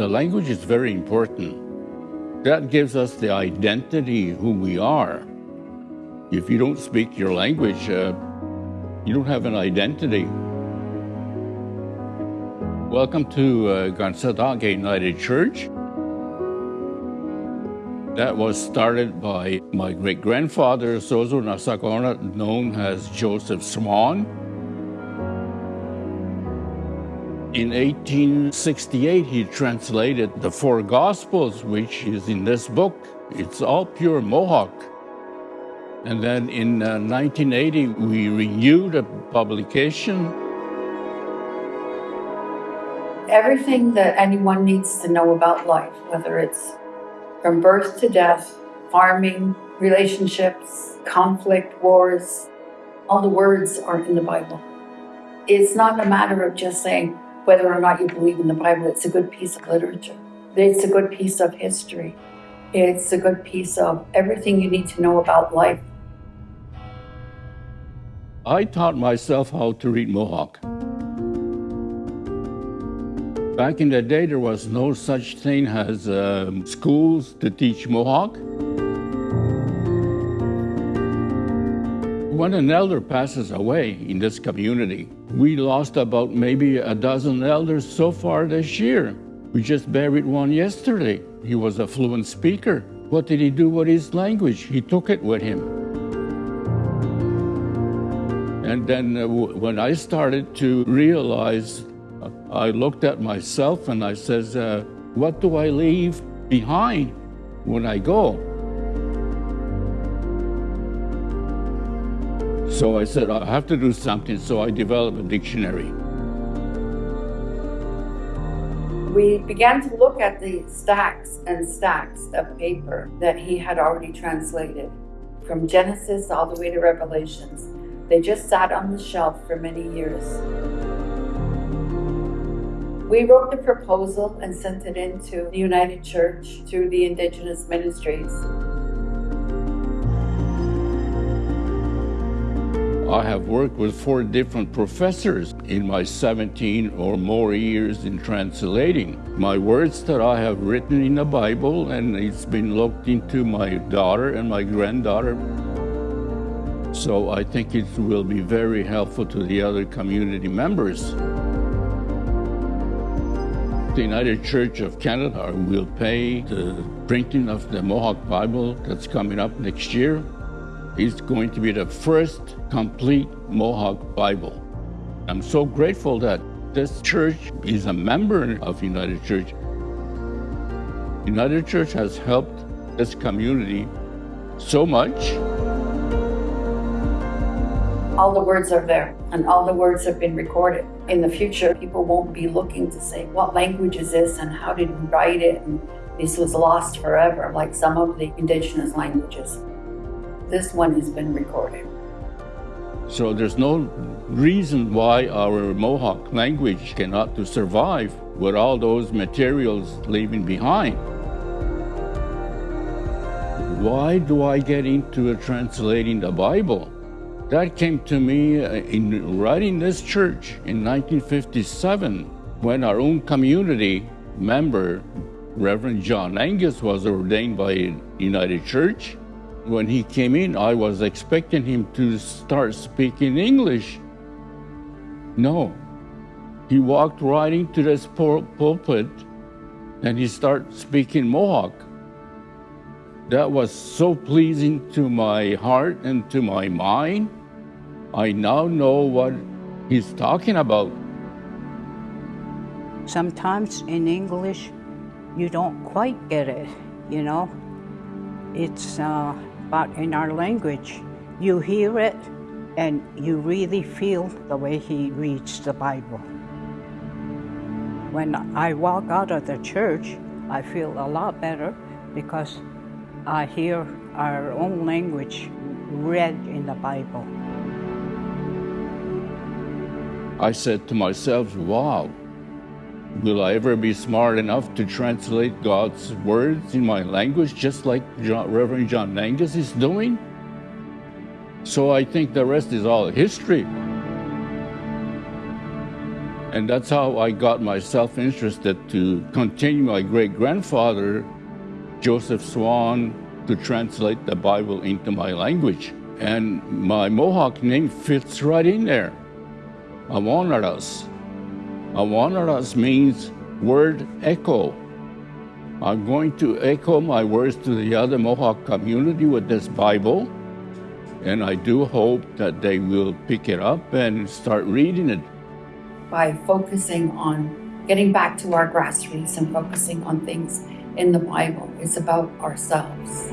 language is very important. That gives us the identity who we are. If you don't speak your language, uh, you don't have an identity. Welcome to uh, Kanesatake United Church. That was started by my great-grandfather, Sosé Onasakenrat, known as Joseph Swan. In 1868, he translated the four Gospels, which is in this book. It's all pure Mohawk. And then in uh, 1980, we renewed the publication. Everything that anyone needs to know about life, whether it's from birth to death, farming, relationships, conflict, wars, all the words are in the Bible. It's not a matter of just saying whether or not you believe in the Bible. It's a good piece of literature. It's a good piece of history. It's a good piece of everything you need to know about life. I taught myself how to read Mohawk. Back in the day, there was no such thing as um, schools to teach Mohawk. When an elder passes away in this community, we lost about maybe a dozen elders so far this year. We just buried one yesterday. He was a fluent speaker. What did he do with his language? He took it with him. And then uh, when I started to realize I looked at myself and I says, uh, what do I leave behind when I go? So I said, I have to do something, so I developed a dictionary. We began to look at the stacks and stacks of paper that he had already translated, from Genesis all the way to Revelations. They just sat on the shelf for many years. We wrote the proposal and sent it into the United Church through the Indigenous Ministries. I have worked with four different professors in my 17 or more years in translating. My words that I have written in the Bible and it's been looked into my daughter and my granddaughter. So I think it will be very helpful to the other community members. The United Church of Canada will pay the printing of the Mohawk Bible that's coming up next year. It's going to be the first complete Mohawk Bible. I'm so grateful that this church is a member of United Church. United Church has helped this community so much. All the words are there and all the words have been recorded. In the future, people won't be looking to say, what language is this and how did we write it? And this was lost forever, like some of the indigenous languages. This one has been recorded. So there's no reason why our Mohawk language cannot to survive with all those materials leaving behind. Why do I get into translating the Bible? That came to me uh, in writing this church in 1957 when our own community member, Reverend John Angus, was ordained by United Church. When he came in, I was expecting him to start speaking English. No. He walked right into this pulpit and he started speaking Mohawk. That was so pleasing to my heart and to my mind. I now know what he's talking about. Sometimes in English, you don't quite get it, you know? It's, uh, but in our language, you hear it and you really feel the way he reads the Bible. When I walk out of the church, I feel a lot better because I hear our own language read in the Bible. I said to myself, wow, will I ever be smart enough to translate God's words in my language just like John, Reverend John Angus is doing? So I think the rest is all history. And that's how I got myself interested to continue my great grandfather, Joseph Swan, to translate the Bible into my language. And my Mohawk name fits right in there. Awanaras. Awanaras means word echo. I'm going to echo my words to the other Mohawk community with this Bible. And I do hope that they will pick it up and start reading it. By focusing on getting back to our grassroots and focusing on things in the Bible, it's about ourselves.